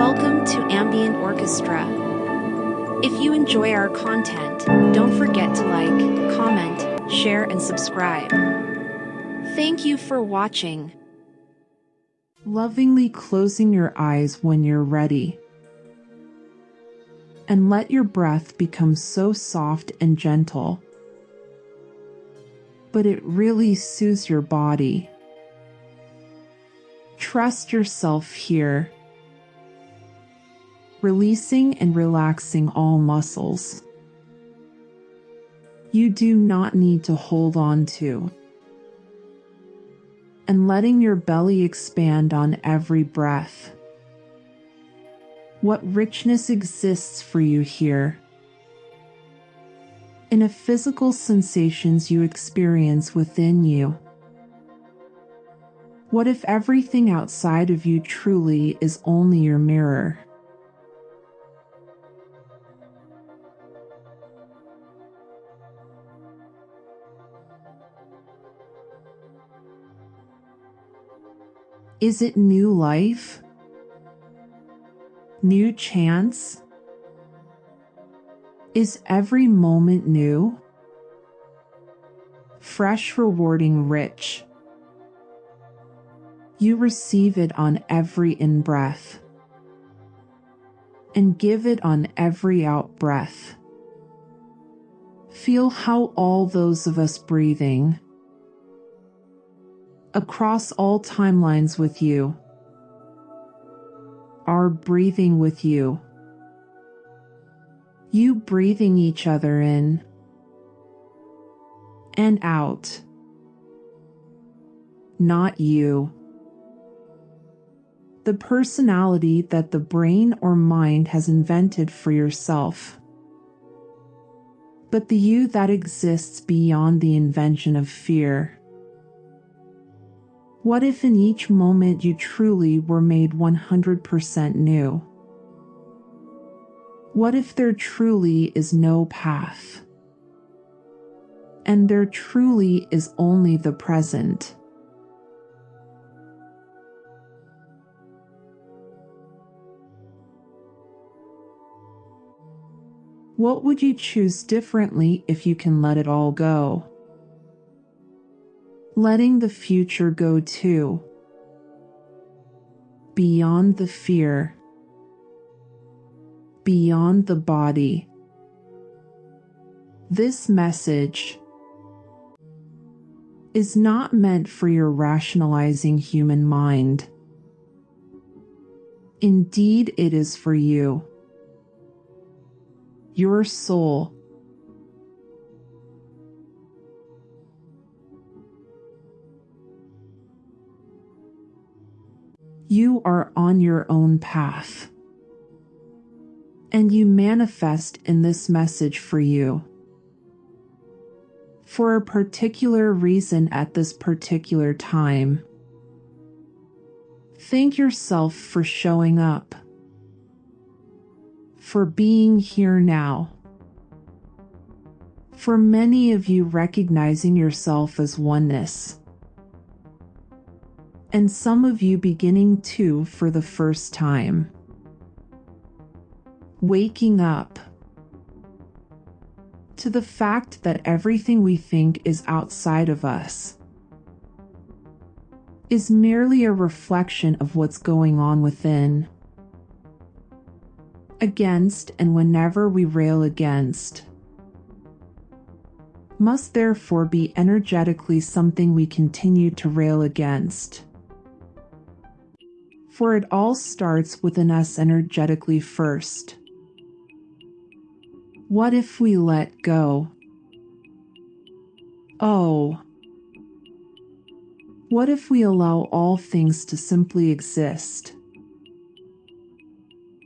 Welcome to Ambient Orchestra. If you enjoy our content, don't forget to like, comment, share, and subscribe. Thank you for watching. Lovingly closing your eyes when you're ready. And let your breath become so soft and gentle. But it really soothes your body. Trust yourself here releasing and relaxing all muscles. You do not need to hold on to. And letting your belly expand on every breath. What richness exists for you here? In a physical sensations you experience within you. What if everything outside of you truly is only your mirror? Is it new life? New chance? Is every moment new? Fresh, rewarding, rich. You receive it on every in breath and give it on every out breath. Feel how all those of us breathing across all timelines with you, are breathing with you, you breathing each other in and out, not you. The personality that the brain or mind has invented for yourself but the you that exists beyond the invention of fear. What if in each moment you truly were made 100% new? What if there truly is no path? And there truly is only the present? What would you choose differently if you can let it all go? Letting the future go too, beyond the fear, beyond the body. This message is not meant for your rationalizing human mind. Indeed, it is for you. Your soul you are on your own path. And you manifest in this message for you. For a particular reason at this particular time. Thank yourself for showing up. For being here now. For many of you recognizing yourself as oneness and some of you beginning to for the first time. Waking up to the fact that everything we think is outside of us is merely a reflection of what's going on within. Against and whenever we rail against must therefore be energetically something we continue to rail against for it all starts within us energetically first. What if we let go? Oh. What if we allow all things to simply exist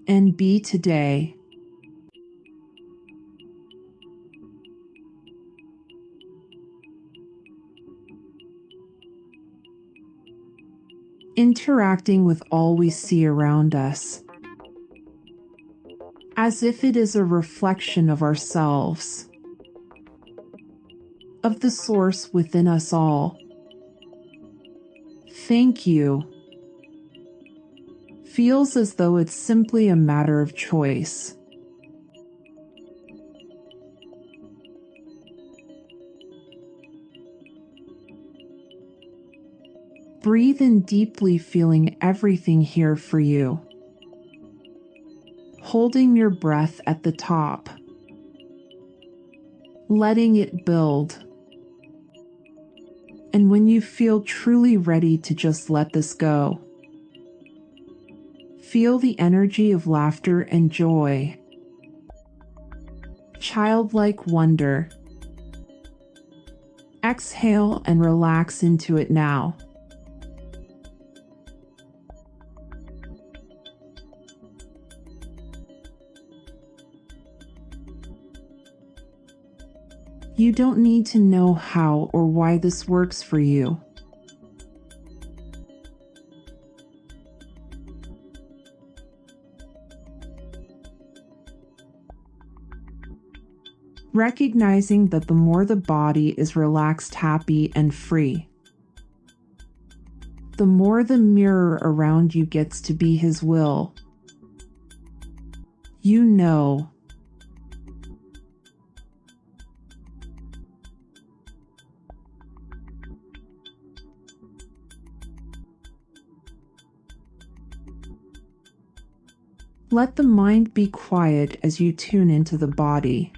and be today? Interacting with all we see around us, as if it is a reflection of ourselves, of the source within us all. Thank you. feels as though it's simply a matter of choice. Breathe in deeply, feeling everything here for you. Holding your breath at the top. Letting it build. And when you feel truly ready to just let this go, feel the energy of laughter and joy. Childlike wonder. Exhale and relax into it now. You don't need to know how or why this works for you. Recognizing that the more the body is relaxed, happy, and free, the more the mirror around you gets to be His will. You know Let the mind be quiet as you tune into the body,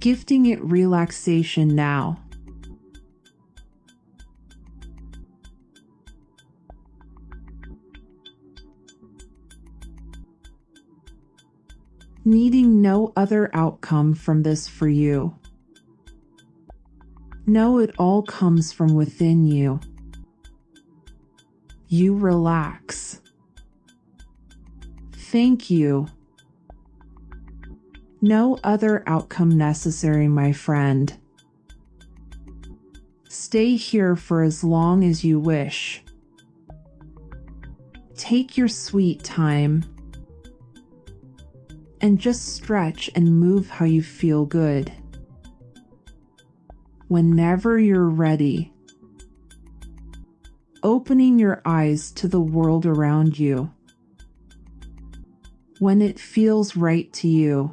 gifting it relaxation now. Needing no other outcome from this for you. Know it all comes from within you. You relax. Thank you. No other outcome necessary, my friend. Stay here for as long as you wish. Take your sweet time and just stretch and move how you feel good. Whenever you're ready, opening your eyes to the world around you when it feels right to you.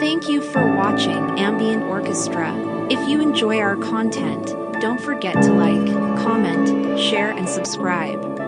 Thank you for watching Ambient Orchestra. If you enjoy our content, don't forget to like, comment, share, and subscribe.